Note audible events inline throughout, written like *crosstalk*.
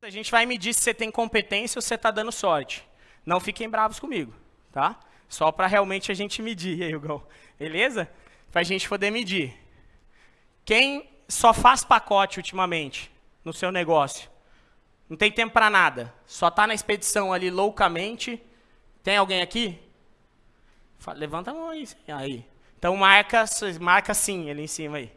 A gente vai medir se você tem competência ou se você está dando sorte. Não fiquem bravos comigo, tá? Só para realmente a gente medir, aí, Hugo. Beleza? Para a gente poder medir. Quem só faz pacote ultimamente no seu negócio? Não tem tempo para nada. Só está na expedição ali loucamente. Tem alguém aqui? Levanta a mão aí. aí. Então marca, marca sim ali em cima aí.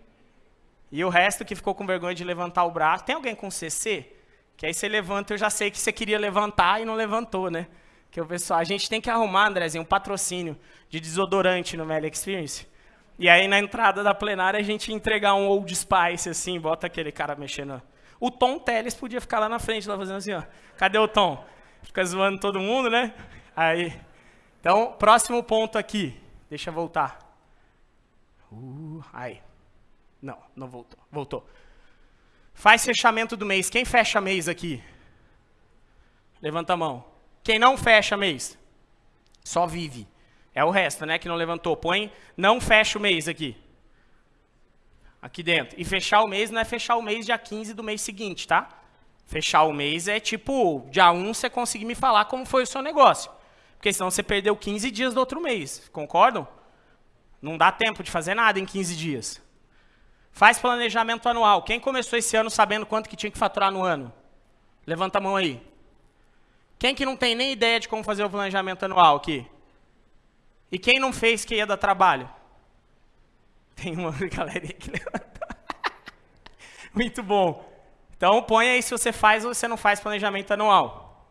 E o resto que ficou com vergonha de levantar o braço. Tem alguém com CC? Que aí você levanta, eu já sei que você queria levantar e não levantou, né? Que o pessoal, a gente tem que arrumar, Andrezinho, um patrocínio de desodorante no Meli Experience. E aí na entrada da plenária a gente entregar um Old Spice assim, bota aquele cara mexendo. O Tom Teles podia ficar lá na frente, lá fazendo assim, ó. Cadê o Tom? Fica zoando todo mundo, né? Aí. Então, próximo ponto aqui. Deixa eu voltar. Uh, aí. Não, não voltou. Voltou. Faz fechamento do mês. Quem fecha mês aqui? Levanta a mão. Quem não fecha mês? Só vive. É o resto, né, que não levantou. Põe, não fecha o mês aqui. Aqui dentro. E fechar o mês não é fechar o mês dia 15 do mês seguinte, tá? Fechar o mês é tipo, dia 1 você conseguir me falar como foi o seu negócio. Porque senão você perdeu 15 dias do outro mês. Concordam? Não dá tempo de fazer nada em 15 dias. Faz planejamento anual. Quem começou esse ano sabendo quanto que tinha que faturar no ano? Levanta a mão aí. Quem que não tem nem ideia de como fazer o planejamento anual aqui? E quem não fez que ia dar trabalho? Tem uma *laughs* galerinha que levantou. *laughs* Muito bom. Então, põe aí se você faz ou você não faz planejamento anual.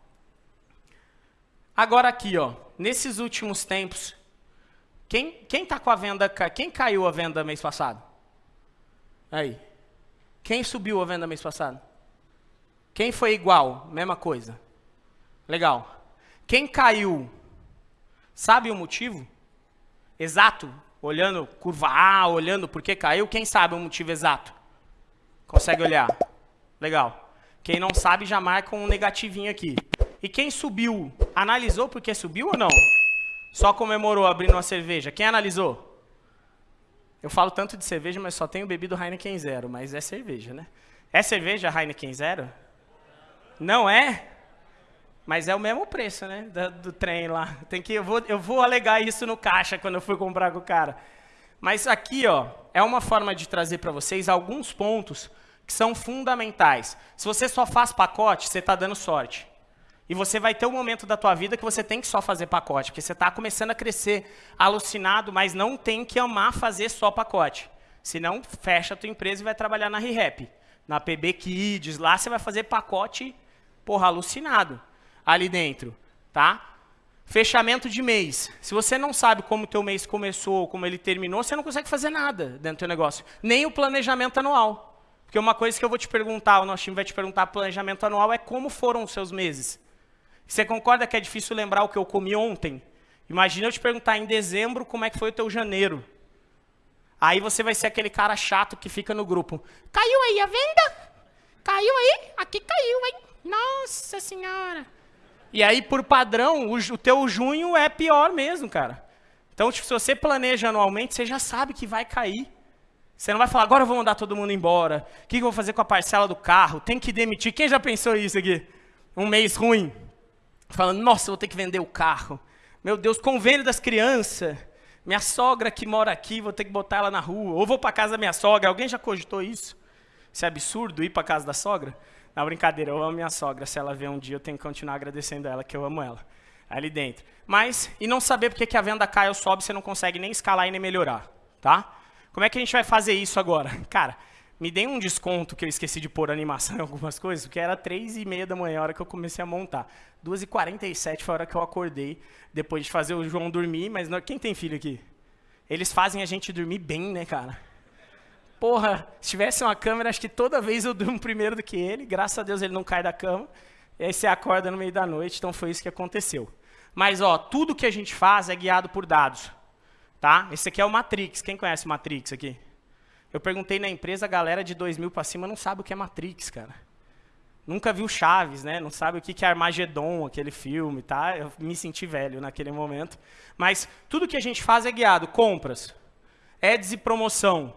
Agora aqui, ó, nesses últimos tempos, quem está com a venda, quem caiu a venda mês passado? Aí. Quem subiu a venda mês passado? Quem foi igual? Mesma coisa. Legal. Quem caiu? Sabe o motivo? Exato? Olhando curva A, olhando por que caiu, quem sabe o motivo exato? Consegue olhar? Legal. Quem não sabe já marca um negativinho aqui. E quem subiu? Analisou porque subiu ou não? Só comemorou abrindo uma cerveja. Quem analisou? Eu falo tanto de cerveja, mas só tenho bebido Heineken Zero, mas é cerveja, né? É cerveja Heineken Zero? Não é? Mas é o mesmo preço, né? Do, do, trem lá. Tem que, eu, vou, eu vou alegar isso no caixa quando eu for comprar com o cara. Mas aqui, ó, é uma forma de trazer para vocês alguns pontos que são fundamentais. Se você só faz pacote, você está dando sorte. E você vai ter um momento da tua vida que você tem que só fazer pacote, porque você está começando a crescer alucinado, mas não tem que amar fazer só pacote. Senão, fecha a tua empresa e vai trabalhar na ReHap. Na PB Kids, lá você vai fazer pacote, porra, alucinado ali dentro, tá? Fechamento de mês. Se você não sabe como o teu mês começou, como ele terminou, você não consegue fazer nada dentro do teu negócio. Nem o planejamento anual. Porque uma coisa que eu vou te perguntar, o nosso time vai te perguntar, planejamento anual, é como foram os seus meses. Você concorda que é difícil lembrar o que eu comi ontem? Imagina eu te perguntar em dezembro como é que foi o teu janeiro. Aí você vai ser aquele cara chato que fica no grupo. Caiu aí a venda? Caiu aí? Aqui caiu, hein? Nossa senhora. E aí, por padrão, o, o teu junho é pior mesmo, cara. Então, tipo, se você planeja anualmente, você já sabe que vai cair. Você não vai falar, agora eu vou mandar todo mundo embora. O que eu vou fazer com a parcela do carro? Tem que demitir. Quem já pensou isso aqui? Um mês ruim falando, nossa, vou ter que vender o carro. Meu Deus, convênio das crianças. Minha sogra que mora aqui, vou ter que botar ela na rua. Ou vou para casa da minha sogra. Alguém já cogitou isso? Isso é absurdo, ir para casa da sogra? Não, brincadeira, eu amo minha sogra. Se ela vier um dia, eu tenho que continuar agradecendo ela, que eu amo ela. Ali dentro. Mas, e não saber porque que a venda cai ou sobe, você não consegue nem escalar e nem melhorar. Tá? Como é que a gente vai fazer isso agora? Cara, me deem um desconto que eu esqueci de pôr animação *laughs* em algumas coisas, porque era 3 e meia da manhã a hora que eu comecei a montar. 2 e 47 foi a hora que eu acordei, depois de fazer o João dormir, mas não, quem tem filho aqui? Eles fazem a gente dormir bem, né, cara? Porra, se tivesse uma câmera, acho que toda vez eu durmo primeiro do que ele, graças a Deus ele não cai da cama, e aí você acorda no meio da noite, então foi isso que aconteceu. Mas, ó, tudo que a gente faz é guiado por dados, tá? Esse aqui é o Matrix, quem conhece o Matrix aqui? Eu perguntei na empresa, a galera de 2000 para cima não sabe o que é Matrix, cara. Nunca viu Chaves, né? Não sabe o que é Armagedon, aquele filme, tá? Eu me senti velho naquele momento. Mas tudo que a gente faz é guiado. Compras, ads e promoção.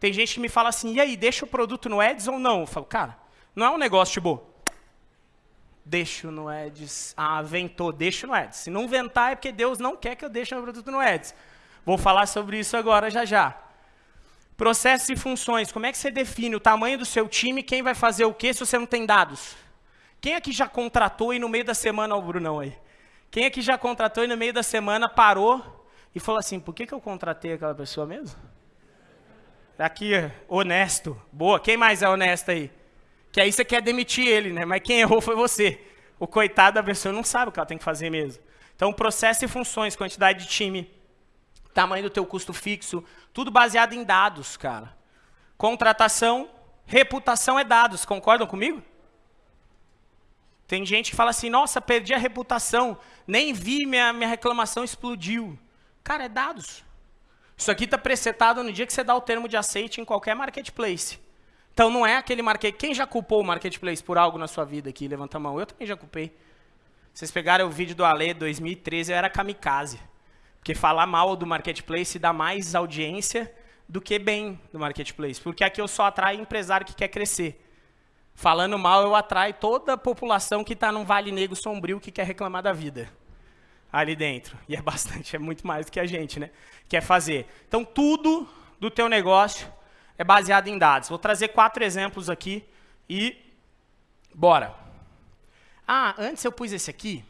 Tem gente que me fala assim, e aí, deixa o produto no ads ou não? Eu falo, cara, não é um negócio tipo, Deixo no Eds. Ah, ventou, deixo no Eds. Se não ventar é porque Deus não quer que eu deixe meu produto no Eds. Vou falar sobre isso agora já já. Processos e funções. Como é que você define o tamanho do seu time, quem vai fazer o quê se você não tem dados? Quem aqui já contratou e no meio da semana, o Brunão aí. Quem aqui já contratou e no meio da semana parou e falou assim, por que, que eu contratei aquela pessoa mesmo? Aqui, honesto. Boa. Quem mais é honesto aí? Que aí você quer demitir ele, né? Mas quem errou foi você. O coitado da pessoa não sabe o que ela tem que fazer mesmo. Então, processo e funções, quantidade de time, tamanho do teu custo fixo, tudo baseado em dados, cara. Contratação, reputação é dados, concordam comigo? Tem gente que fala assim, nossa, perdi a reputação, nem vi, minha, minha reclamação explodiu. Cara, é dados. Isso aqui está presetado no dia que você dá o termo de aceite em qualquer marketplace. Então não é aquele marketplace. Quem já culpou o marketplace por algo na sua vida aqui? Levanta a mão. Eu também já culpei. Vocês pegaram o vídeo do Ale 2013, eu era kamikaze. Porque falar mal do marketplace dá mais audiência do que bem do marketplace. Porque aqui eu só atraio empresário que quer crescer. Falando mal, eu atraio toda a população que está num vale negro sombrio que quer reclamar da vida. Ali dentro. E é *laughs* bastante, é muito mais do que a gente né, quer fazer. Então, tudo do teu negócio é baseado em dados. Vou trazer quatro exemplos aqui e bora. Ah, antes eu pus esse aqui,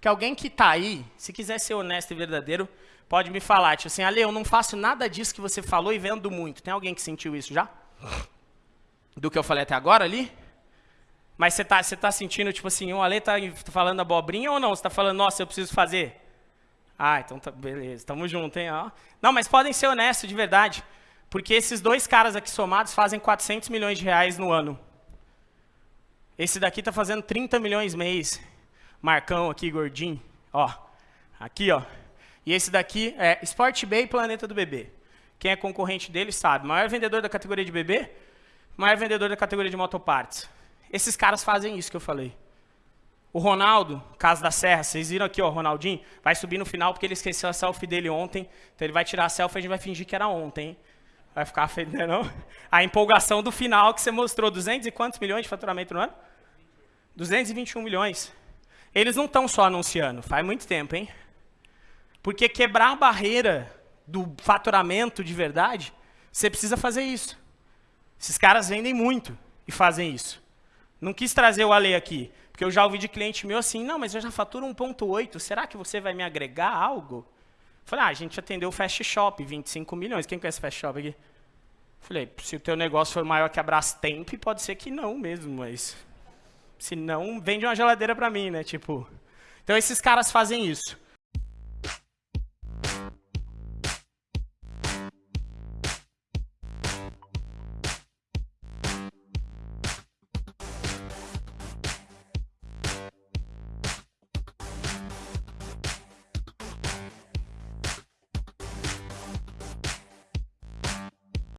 que alguém que está aí, se quiser ser honesto e verdadeiro, pode me falar, tipo assim, Ale, eu não faço nada disso que você falou e vendo muito. Tem alguém que sentiu isso já? Do que eu falei até agora ali? Mas você está você tá sentindo, tipo assim, o Ale está falando abobrinha ou não? Você está falando, nossa, eu preciso fazer? Ah, então tá, beleza, estamos juntos, hein? Ó. Não, mas podem ser honestos, de verdade. Porque esses dois caras aqui somados fazem 400 milhões de reais no ano. Esse daqui está fazendo 30 milhões mês. Marcão aqui, gordinho. Ó, aqui, ó. E esse daqui é Sport Bay Planeta do Bebê. Quem é concorrente dele sabe. Maior vendedor da categoria de bebê, maior vendedor da categoria de motopartes. Esses caras fazem isso que eu falei. O Ronaldo, Casa da Serra, vocês viram aqui, ó, o Ronaldinho, vai subir no final porque ele esqueceu a selfie dele ontem. Então ele vai tirar a selfie e a gente vai fingir que era ontem, hein? Vai ficar feio, né, não? A empolgação do final que você mostrou, 200 e quantos milhões de faturamento no ano? 221 milhões. Eles não estão só anunciando, faz muito tempo, hein? Porque quebrar a barreira do faturamento de verdade, você precisa fazer isso. Esses caras vendem muito e fazem isso. Não quis trazer o Ale aqui, porque eu já ouvi de cliente meu assim, não, mas eu já faturo 1.8, será que você vai me agregar algo? Falei, ah, a gente atendeu o Fast Shop, 25 milhões. Quem conhece Fast Shop aqui? Falei, se o teu negócio for maior que a Brastemp, pode ser que não mesmo, mas... Se não, vende uma geladeira para mim, né? Tipo... Então, esses caras fazem isso.